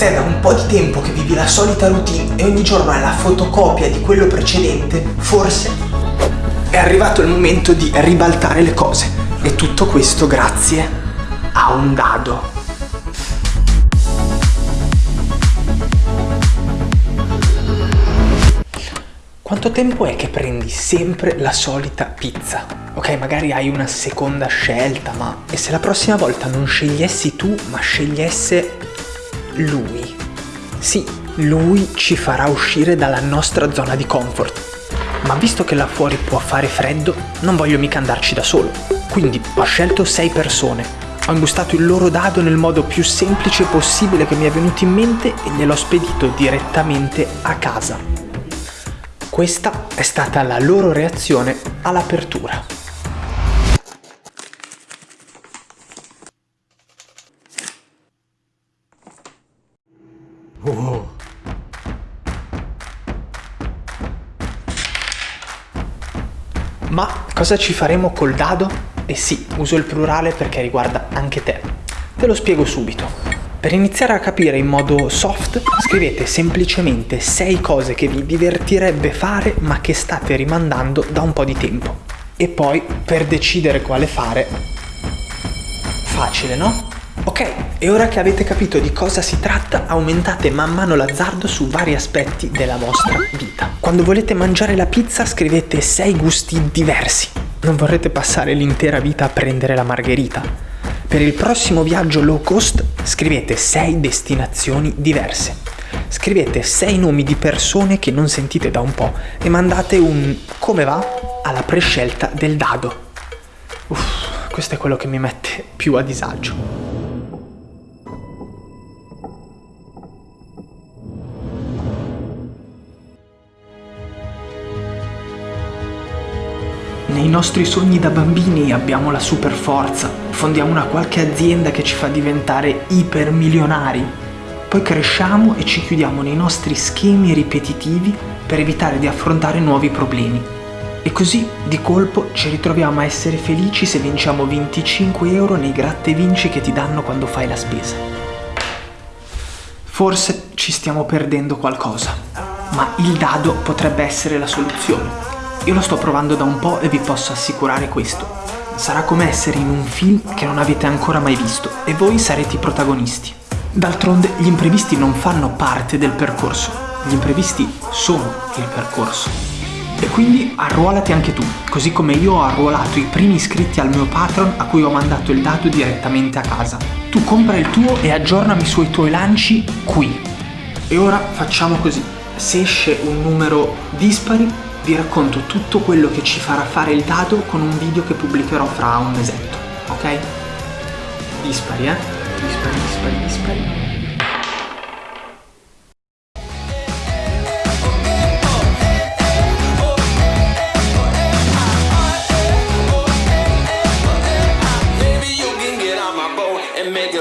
Se è da un po' di tempo che vivi la solita routine e ogni giorno è la fotocopia di quello precedente, forse è arrivato il momento di ribaltare le cose. E tutto questo grazie a un dado. Quanto tempo è che prendi sempre la solita pizza? Ok, magari hai una seconda scelta, ma e se la prossima volta non scegliessi tu, ma scegliesse lui? Sì, lui ci farà uscire dalla nostra zona di comfort. Ma visto che là fuori può fare freddo, non voglio mica andarci da solo. Quindi ho scelto 6 persone. Ho imbustato il loro dado nel modo più semplice possibile che mi è venuto in mente e gliel'ho spedito direttamente a casa. Questa è stata la loro reazione all'apertura. Oh. Ma cosa ci faremo col dado? Eh sì, uso il plurale perché riguarda anche te. Te lo spiego subito. Per iniziare a capire in modo soft, scrivete semplicemente 6 cose che vi divertirebbe fare ma che state rimandando da un po' di tempo. E poi, per decidere quale fare, facile no? Ok, e ora che avete capito di cosa si tratta, aumentate man mano l'azzardo su vari aspetti della vostra vita. Quando volete mangiare la pizza scrivete 6 gusti diversi. Non vorrete passare l'intera vita a prendere la margherita per il prossimo viaggio low cost scrivete 6 destinazioni diverse. Scrivete 6 nomi di persone che non sentite da un po' e mandate un come va alla prescelta del dado. Uff, questo è quello che mi mette più a disagio. Nei nostri sogni da bambini abbiamo la super forza, fondiamo una qualche azienda che ci fa diventare ipermilionari. Poi cresciamo e ci chiudiamo nei nostri schemi ripetitivi per evitare di affrontare nuovi problemi. E così, di colpo, ci ritroviamo a essere felici se vinciamo 25 euro nei gratte vinci che ti danno quando fai la spesa. Forse ci stiamo perdendo qualcosa, ma il dado potrebbe essere la soluzione. Io lo sto provando da un po' e vi posso assicurare questo. Sarà come essere in un film che non avete ancora mai visto e voi sarete i protagonisti. D'altronde gli imprevisti non fanno parte del percorso, gli imprevisti sono il percorso. E quindi arruolati anche tu, così come io ho arruolato i primi iscritti al mio Patreon a cui ho mandato il dato direttamente a casa. Tu compra il tuo e aggiornami sui tuoi lanci qui. E ora facciamo così. Se esce un numero dispari, vi racconto tutto quello che ci farà fare il dado con un video che pubblicherò fra un mesetto, ok? Dispari, eh? Dispari, dispari, dispari. make rock, yeah.